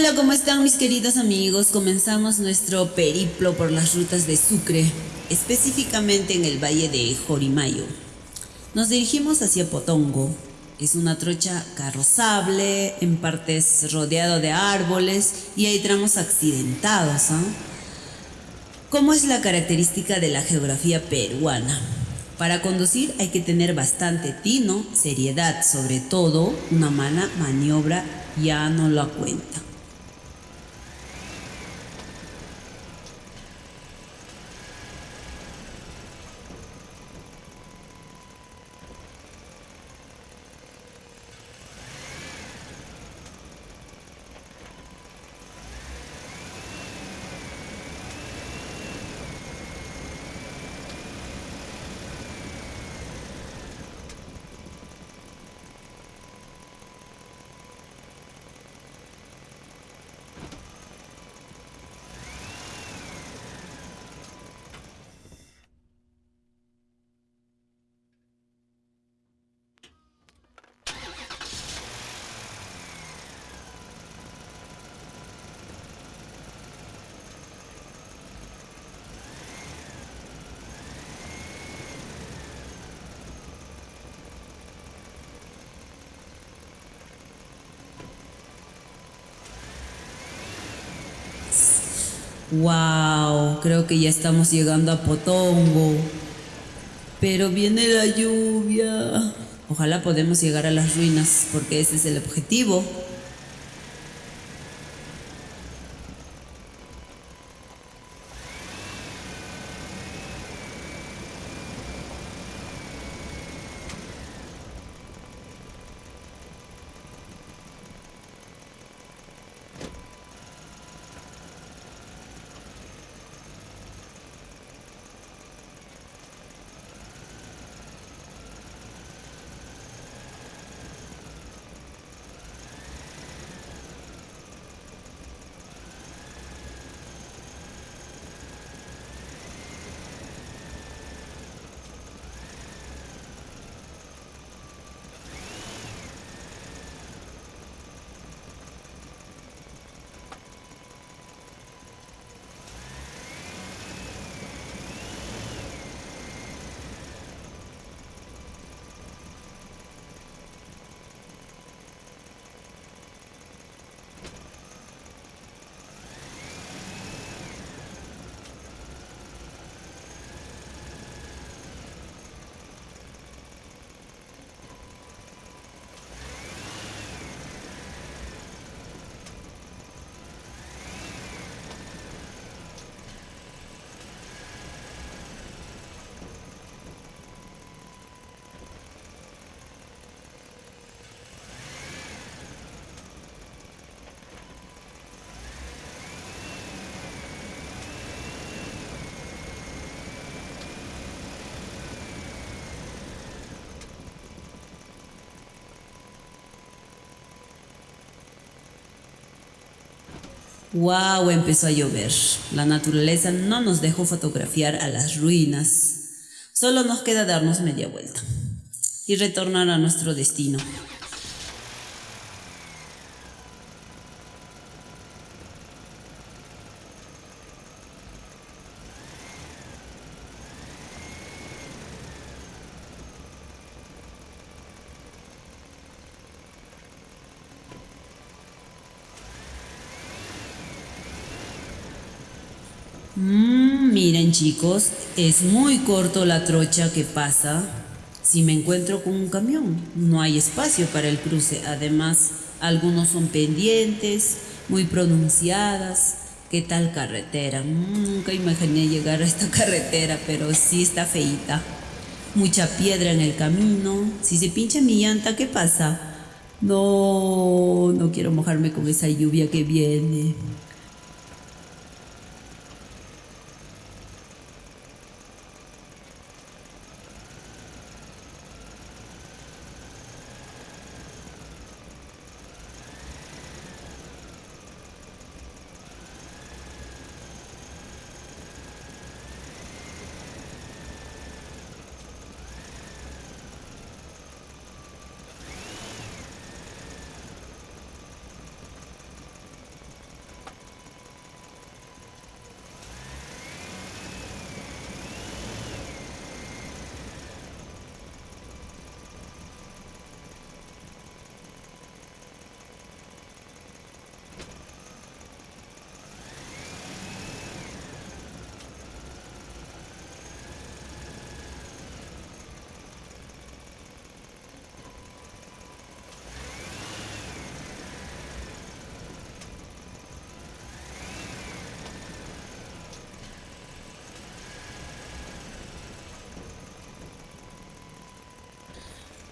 Hola, ¿cómo están mis queridos amigos? Comenzamos nuestro periplo por las rutas de Sucre, específicamente en el valle de Jorimayo. Nos dirigimos hacia Potongo. Es una trocha carrozable, en partes rodeado de árboles y hay tramos accidentados. ¿ah? ¿Cómo es la característica de la geografía peruana? Para conducir hay que tener bastante tino, seriedad, sobre todo una mala maniobra ya no lo cuenta. Wow, creo que ya estamos llegando a Potongo. Pero viene la lluvia. Ojalá podamos llegar a las ruinas, porque ese es el objetivo. ¡Wow! Empezó a llover. La naturaleza no nos dejó fotografiar a las ruinas. Solo nos queda darnos media vuelta y retornar a nuestro destino. Mm, miren es muy corto la trocha que pasa si me encuentro con un camión. No hay espacio para el cruce. Además, algunos son pendientes, muy pronunciadas. ¿Qué tal carretera? Nunca imaginé llegar a esta carretera, pero sí está feita. Mucha piedra en el camino. Si se pincha mi llanta, ¿qué pasa? No, no quiero mojarme con esa lluvia que viene.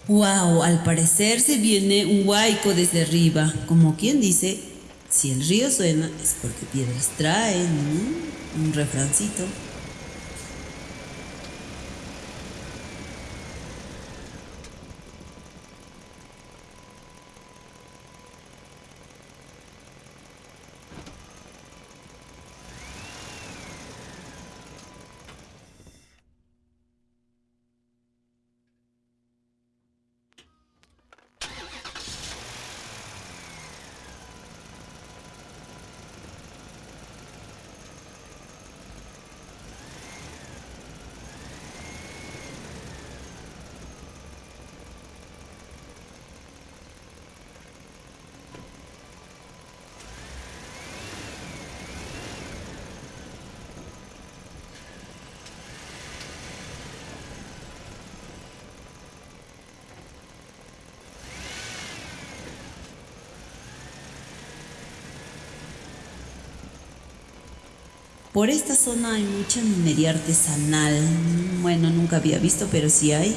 Wow, al parecer se viene un huaico desde arriba. Como quien dice, si el río suena es porque piedras traen. ¿no? Un refrancito. Por esta zona hay mucha minería artesanal. Bueno, nunca había visto, pero sí hay.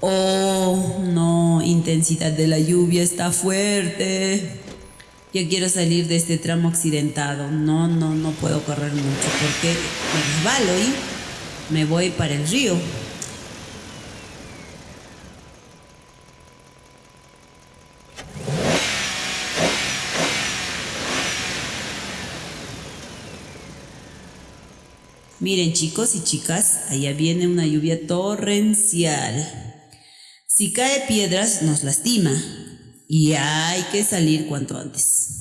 Oh, no, intensidad de la lluvia está fuerte. Yo quiero salir de este tramo accidentado. No, no, no puedo correr mucho porque me resbalo y me voy para el río. Miren chicos y chicas, allá viene una lluvia torrencial. Si cae piedras nos lastima y hay que salir cuanto antes.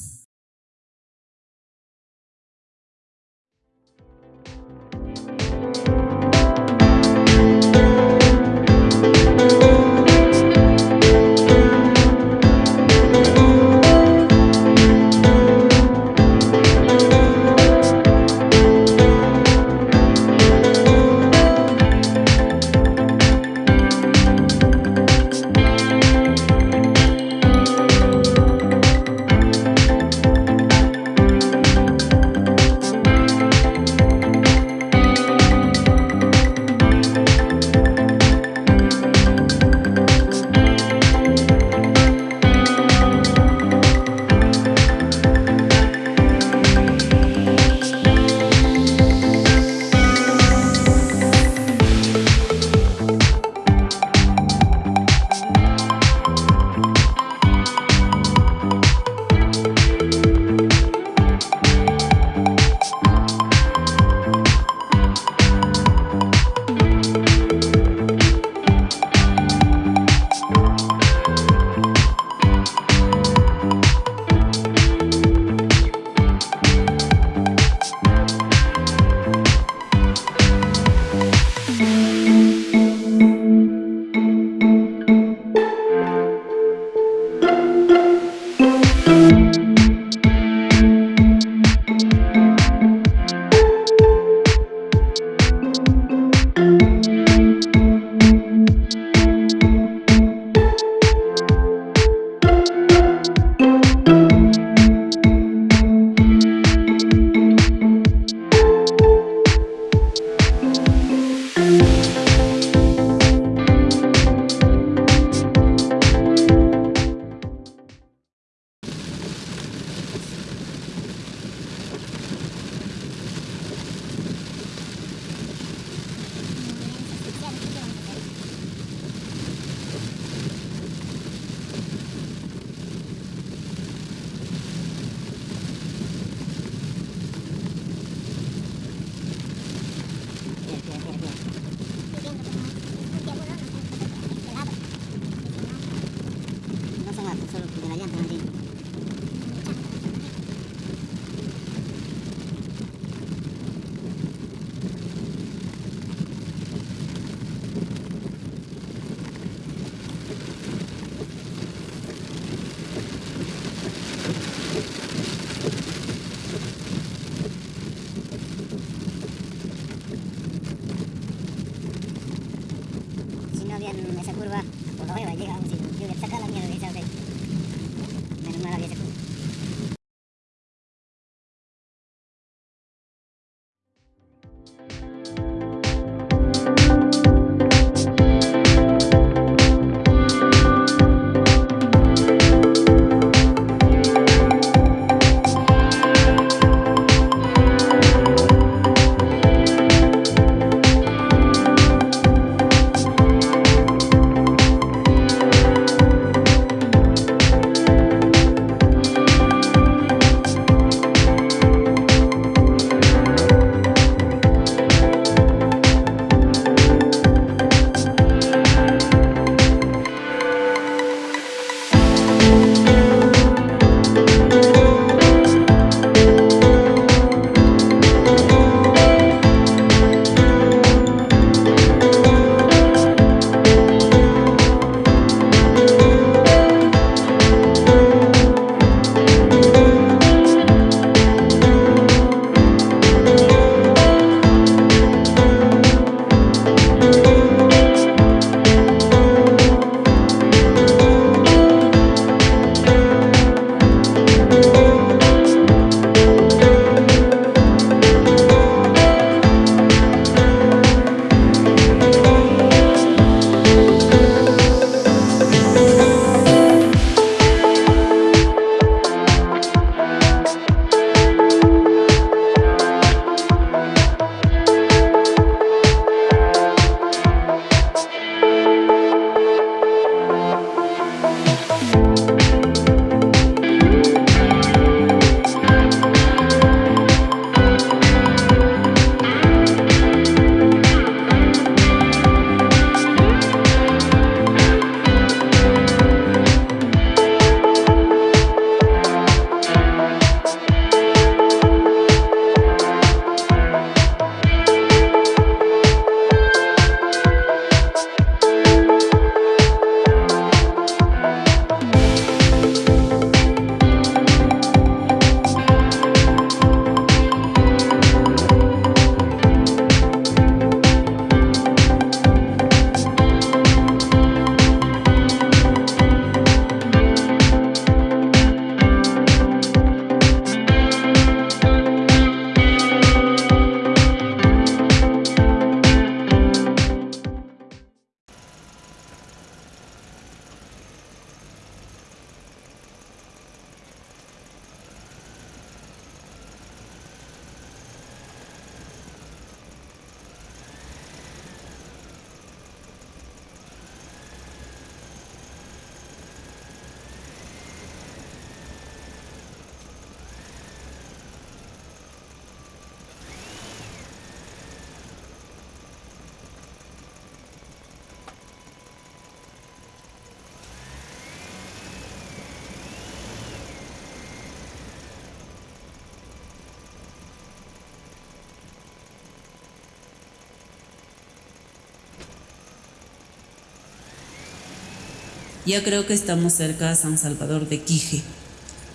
Ya creo que estamos cerca a San Salvador de Quije.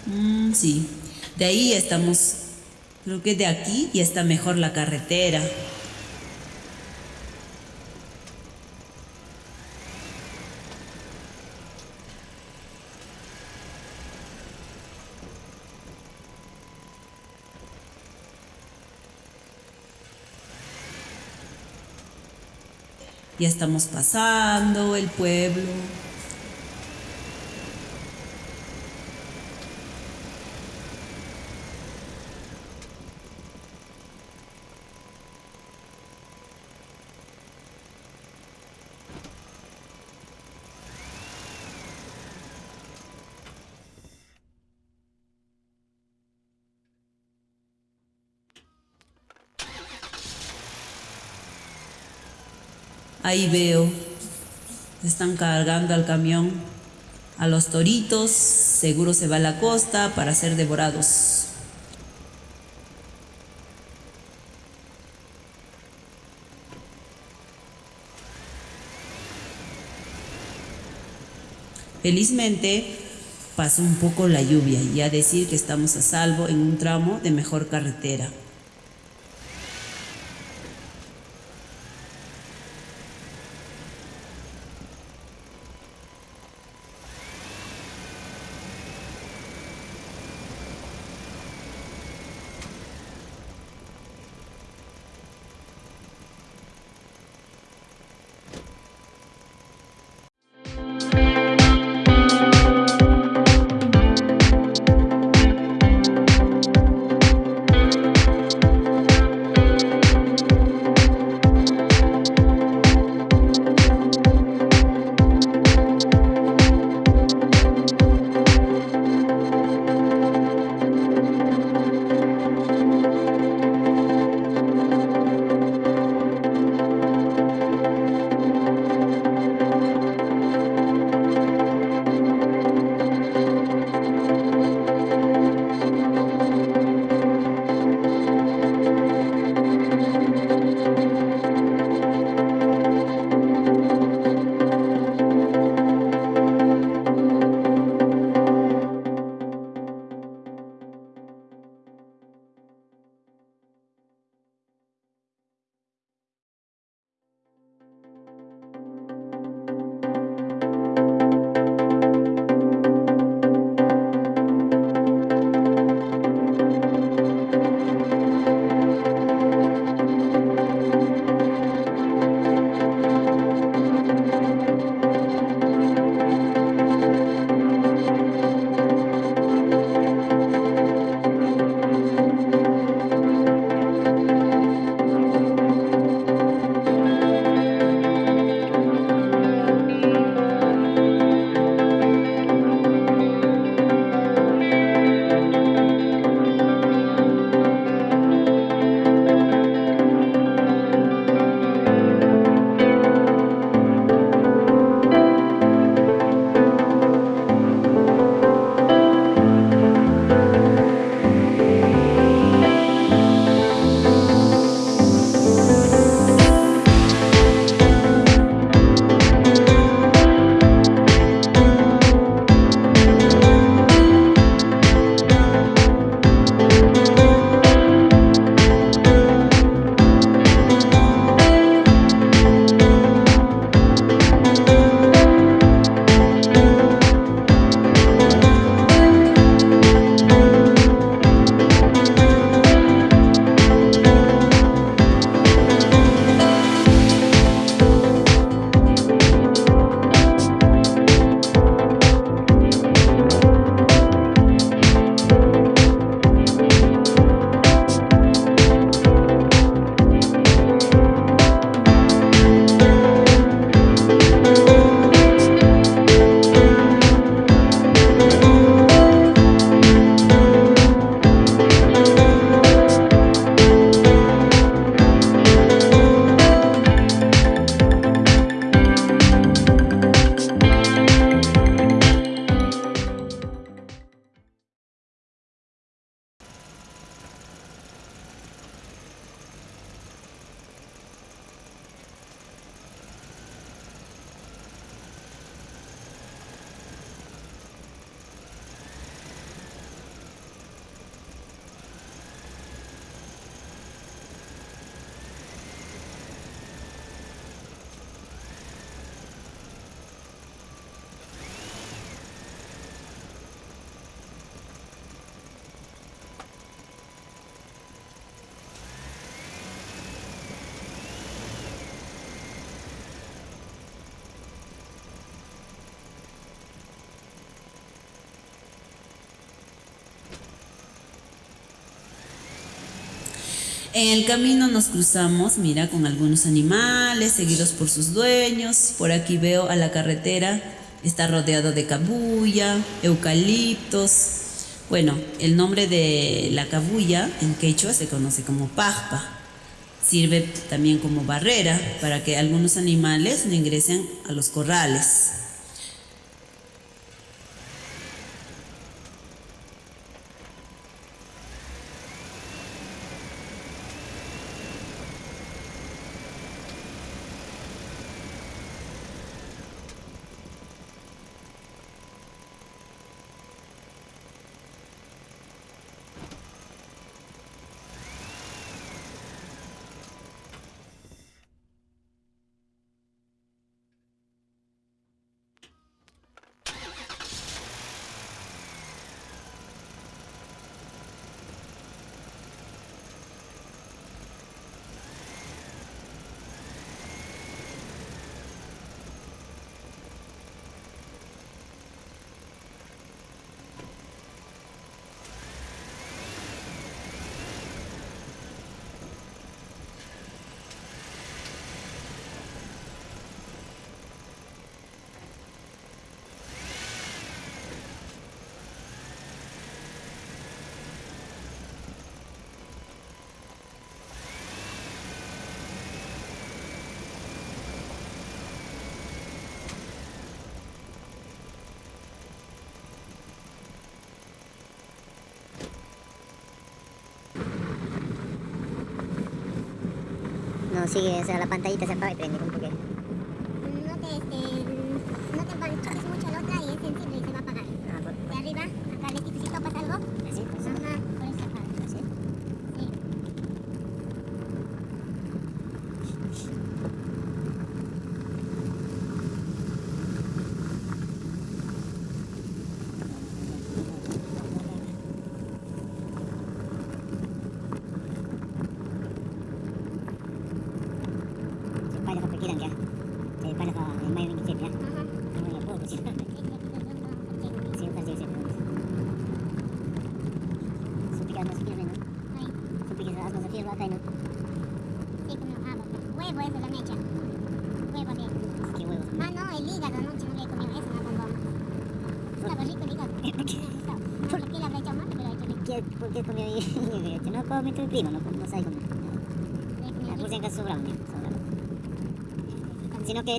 Mm, sí, de ahí estamos, creo que de aquí ya está mejor la carretera. Ya estamos pasando el pueblo. Ahí veo, están cargando al camión a los toritos, seguro se va a la costa para ser devorados. Felizmente pasó un poco la lluvia y a decir que estamos a salvo en un tramo de mejor carretera. En el camino nos cruzamos, mira, con algunos animales, seguidos por sus dueños. Por aquí veo a la carretera, está rodeado de cabuya, eucaliptos. Bueno, el nombre de la cabuya en quechua se conoce como pajpa. Sirve también como barrera para que algunos animales no ingresen a los corrales. consigue, o sea, la pantallita se apaga y prende.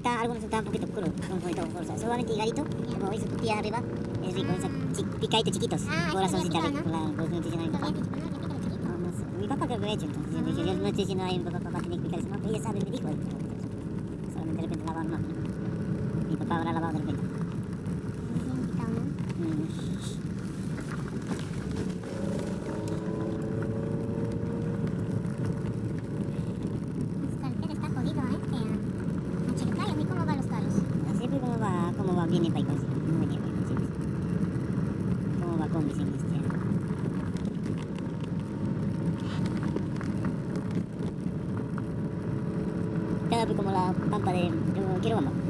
está, algunos están un poquito oscuros, un poquito oscuros. Solamente higadito, como veis tu tía arriba, es rico, es picaditos chiquitos, corazoncito rico, に書いてますよ。胸に書いてます。今日はコンビ戦です。como la pampa de, de Quiroma.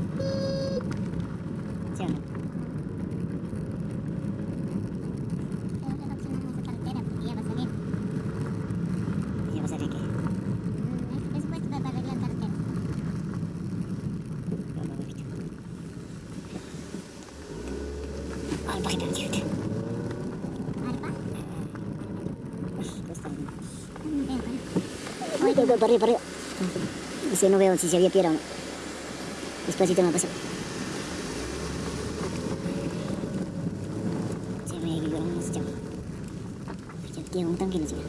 para arriba, para arriba. No sé, no veo si se había piedra o no. Despacito me pasó. Se me vibró, no se llama. Tiene un tanque, no se ve.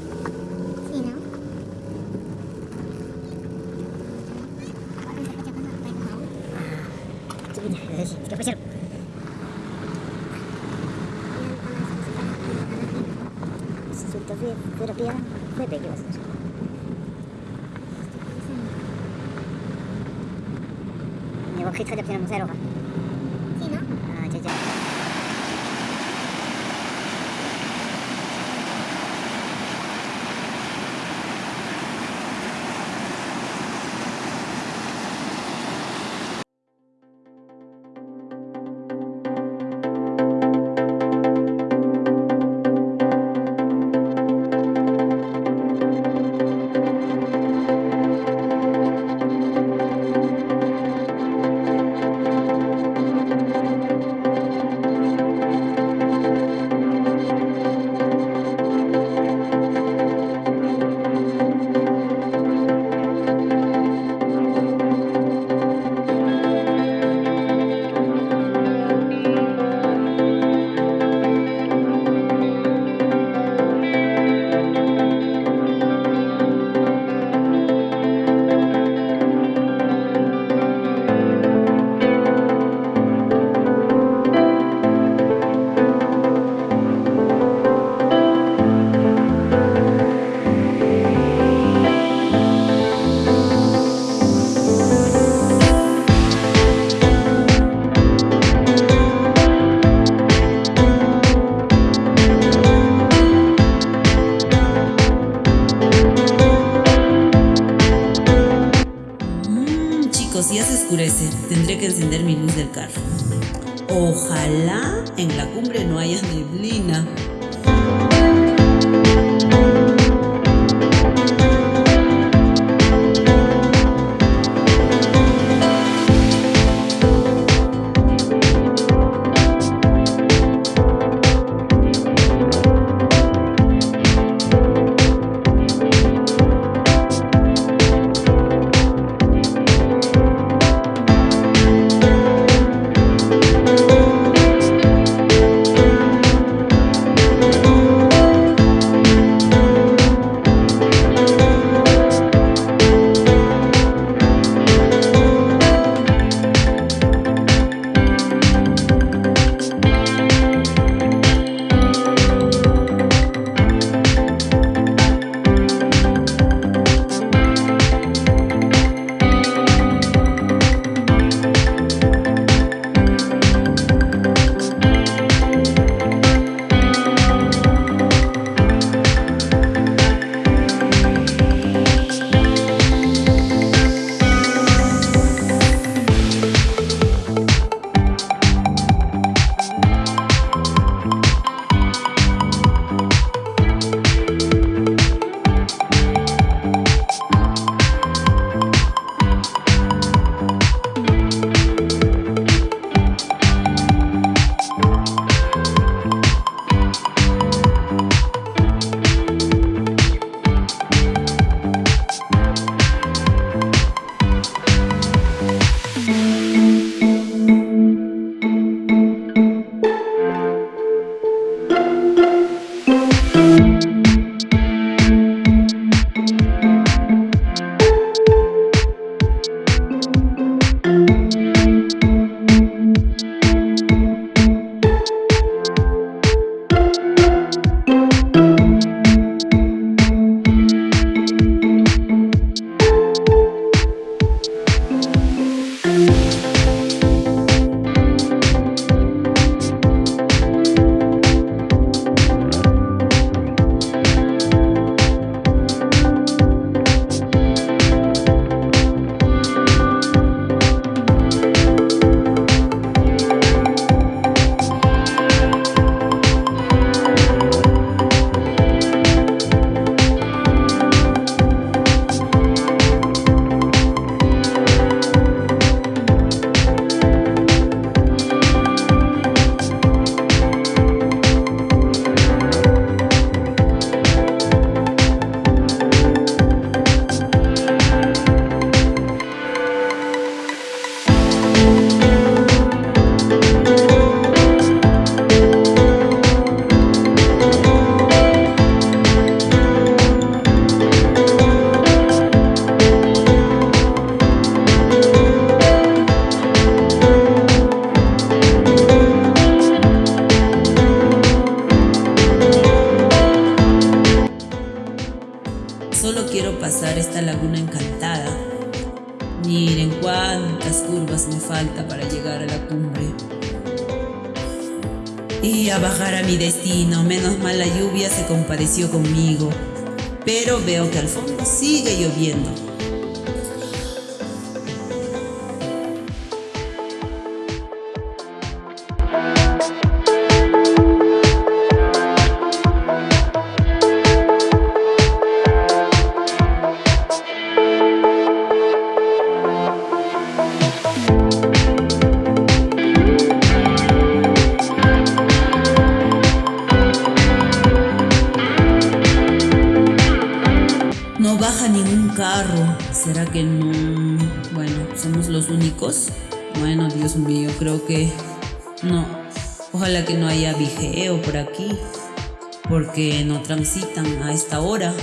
Porque no transitan a esta hora.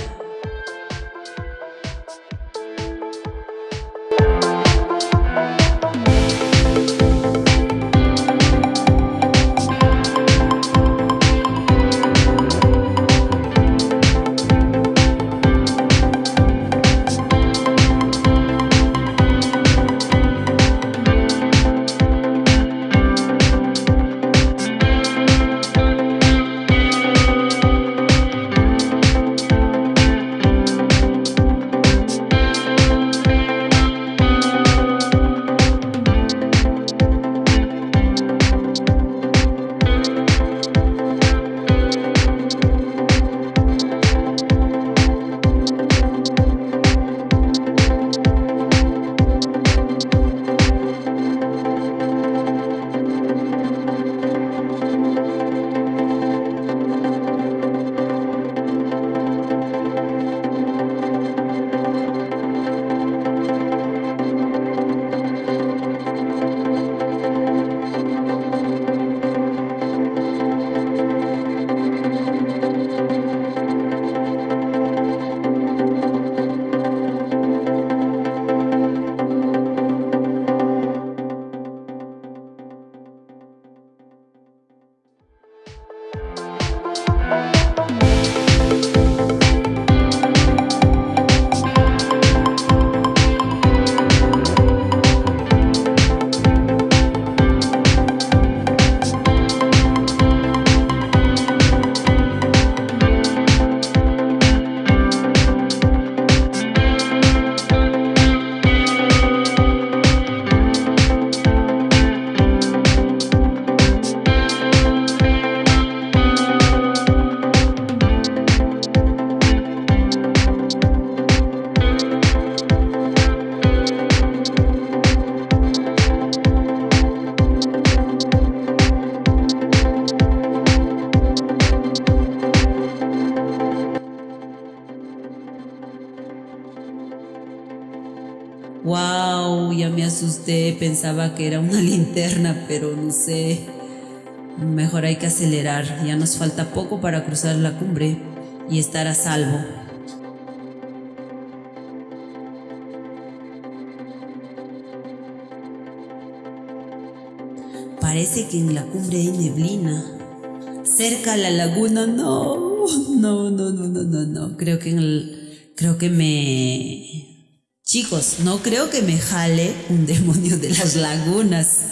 Pensaba que era una linterna, pero no sé. Mejor hay que acelerar, ya nos falta poco para cruzar la cumbre y estar a salvo. Parece que en la cumbre hay neblina. Cerca a la laguna, no, no, no, no, no, no, no. Creo que en el, creo que me Chicos, no creo que me jale un demonio de las lagunas.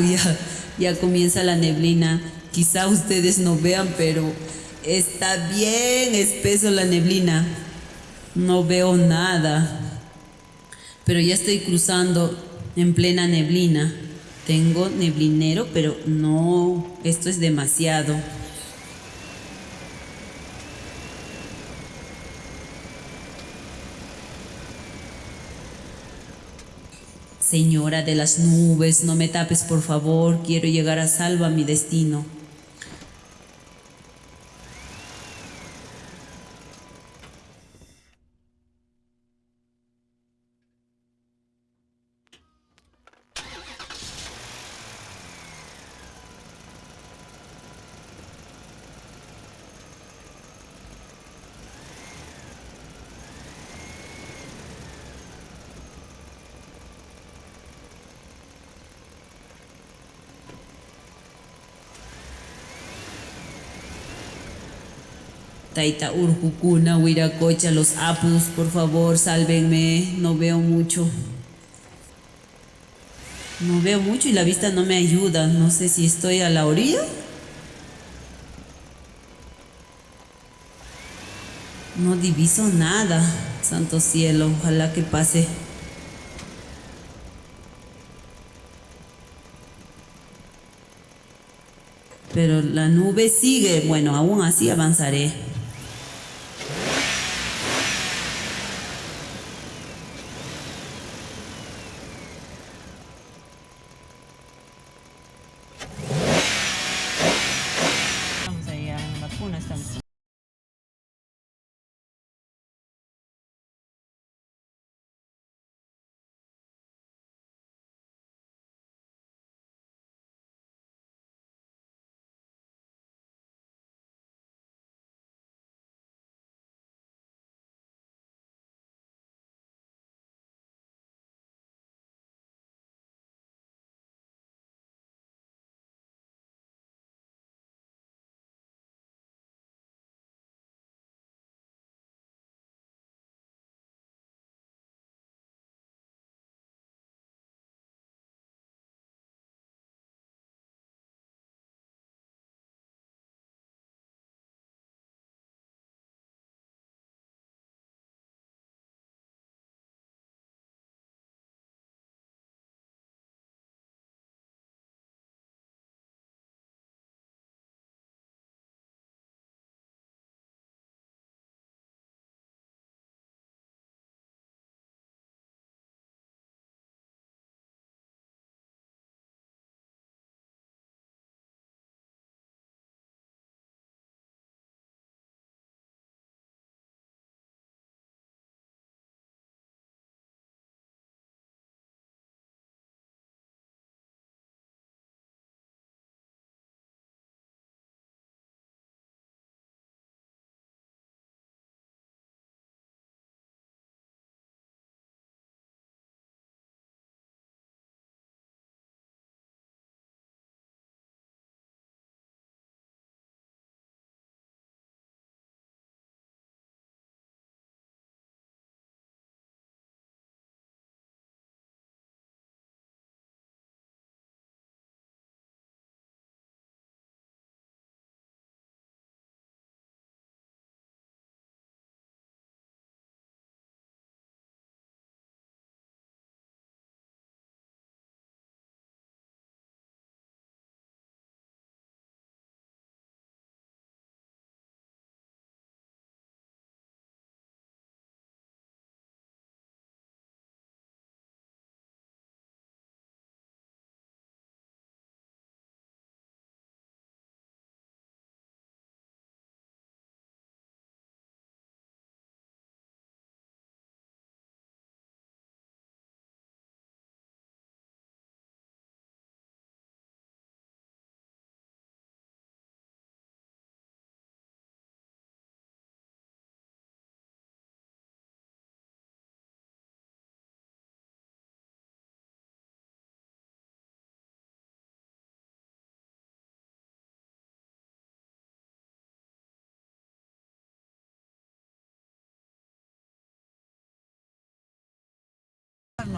Ya, ya comienza la neblina. Quizá ustedes no vean, pero está bien espeso la neblina. No veo nada. Pero ya estoy cruzando en plena neblina. Tengo neblinero, pero no, esto es demasiado. Señora de las nubes, no me tapes por favor, quiero llegar a salvo a mi destino. Taita Urjucuna, Huiracocha, los Apus, por favor, sálvenme, no veo mucho. No veo mucho y la vista no me ayuda, no sé si estoy a la orilla. No diviso nada, santo cielo, ojalá que pase. Pero la nube sigue, bueno, aún así avanzaré.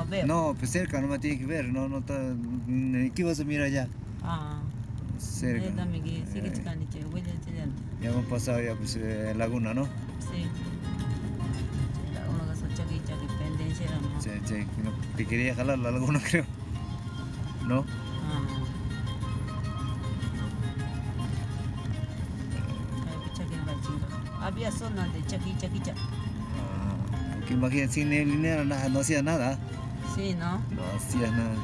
no. No, pues cerca no me tiene que ver, no, no está. ¿Qué vas a mirar allá? Ah. Cerca. Eh. Ya hemos pasado ya pues eh, laguna, ¿no? Sí. Sí, sí, te quería jalar la laguna creo. ¿No? Había zonas de chaquicha, chaquicha. Porque ah, imagínate, sin el dinero no hacía nada. Sí, ¿no? No hacía nada.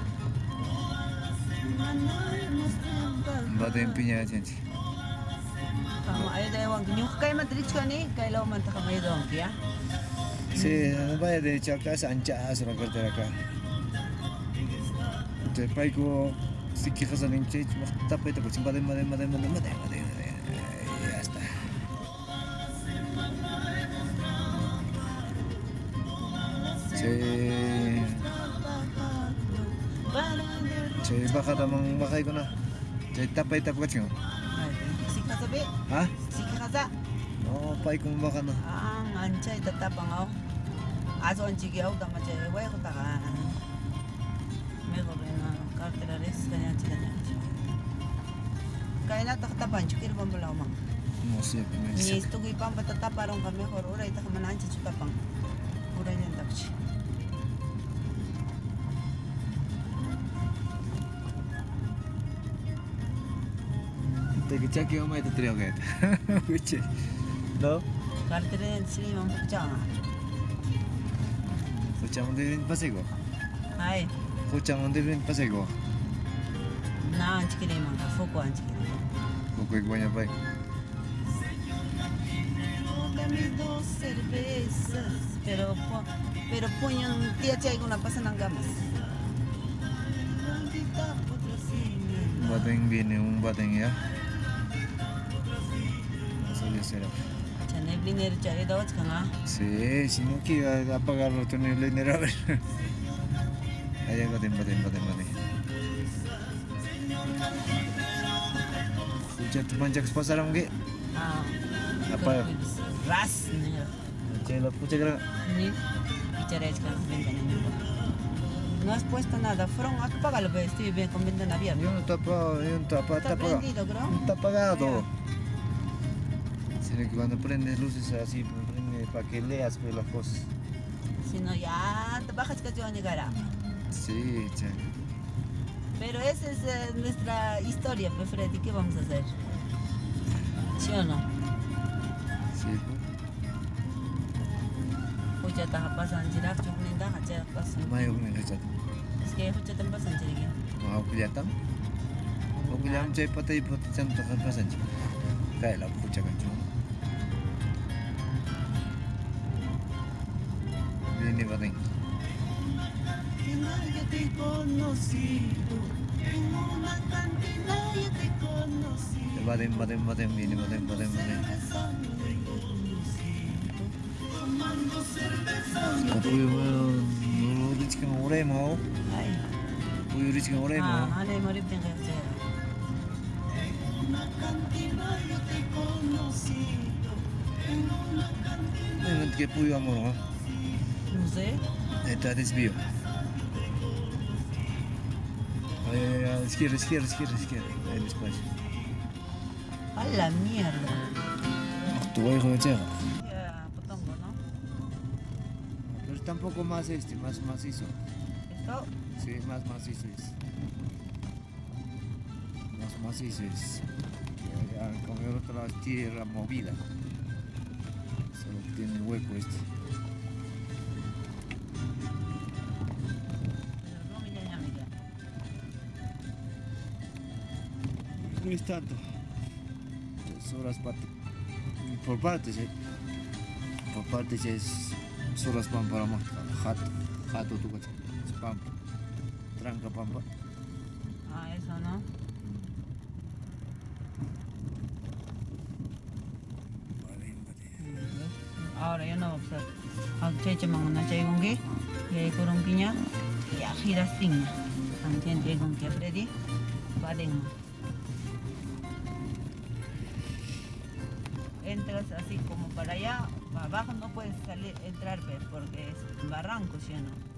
Bate en piña, de. Sí, vaya derecho acá, es anchazo la acá. Paico, si quejas al hinche, pues invade, invade, invade, invade, y ya está. Sí, Chay baka damang bakay ko na. Chay tapay tap ka ching. Sikasa be. Ha? Sikasa. oh pay kong baka na. Ah, nganchay tatapang ako. Aso ang chigi ako dama chay. Way ko taka. Mego res. Kaya na takatapan, chukir bambalaw mang. No sé. Ni esto que iban patatapa, ron kami, horora, ita kamananchi chutapang. Ura niyan. Te que chaki o mai te trio que. Uche. No? Sili mang pagchanga. Escuchamos de bien pasego. Ay, Escuchamos de bien pasego. na ang chikiri mang ka fuko ang chikiri. Poco y guaña pai. Dos cervezas. Pero, po, pero puño, tía chay una pasa ng gamas. Bateng viene un bateng ya. Eso ya será. Cha nebliner chay daw ka nga. Sí, si no quiero apagarlo, tú no le nera ver. Allá baten, baten, baten, baten. Escucha, tu manchas pasaron que. Ah. Apa? Ras. Chelo, escucha que Ni ka ventana niyo. No has puesto nada. Fueron a apágalo, pues estoy bien con ventana abierta. Yo no tapa, yo no tapa, Está creo. Está apagado. Sino que cuando prendes luces así, pues, prende para que leas pues, las cosas. Si no, ya te bajas que yo llegará. Sí, cha. Pero esa es eh, nuestra historia, pues Freddy. ¿Qué vamos a hacer? ¿Sí o no? Sí, pues. Hucha ta pasan jirak chukninda hacha pasan. Mayo ko nila chat. Ske hucha tan pasan jirigi. Mga kulyatan. Kung kulyam chay patay patay chan kan pasan chay. Kaya lang kucha kan everything. Vaden, vaden, vaden, viene, vaden, vaden, vaden. Cocuyo, no lo dice que me oremo. Cocuyo dice que me oremo. Ah, ale, morir tengo que hacer. una cantina yo te he conocido, en una cantina. En el que puyo amor, ¿no? Sé. Está desvío. Ay, ay, ay, izquierda, izquierda, izquierda, izquierda. Ahí despacio. A la mierda. Tu hijo de Chega. Ya, potongo, ¿no? Pero está un poco más este, más macizo. Esto, Sí, más macizo es. Más macizo es. Ya, como el otro lado es tierra movida. Solo que tiene hueco este. Es tanto. Tres horas parte. Por partes, ¿eh? Por partes es horas pan para más. Jato. Jato tu coche. Es pampa. Tranca pampa. Ah, eso, ¿no? Ahora ya no observo. Ang cheche mga na chay gongi, le kurong kinya, ya giras. Ang chente gong que Freddy, valen. Así como para allá, para abajo no puedes entrar, porque es barranco, ¿sí no?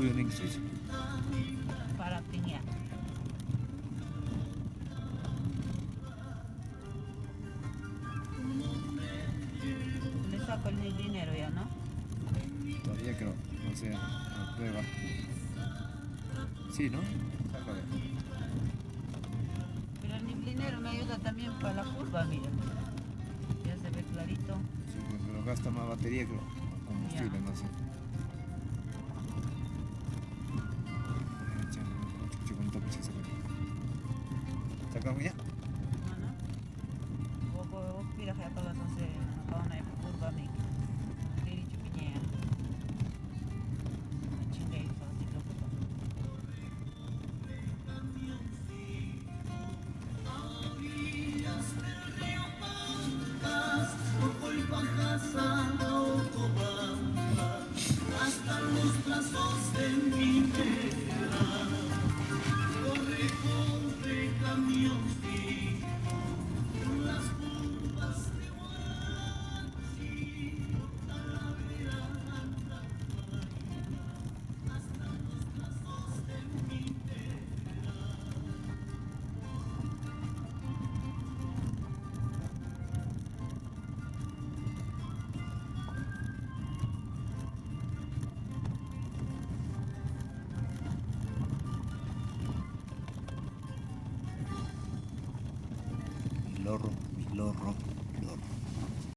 kita. Para piña. Le saco el dinero ya, ¿no? Todavía creo, no sé, a prueba. Sí, ¿no? Sácale. Pero el dinero me ayuda también para la curva, mira. Ya se ve clarito. Sí, pues, pero gasta más batería, creo. Combustible, Ya. no sé.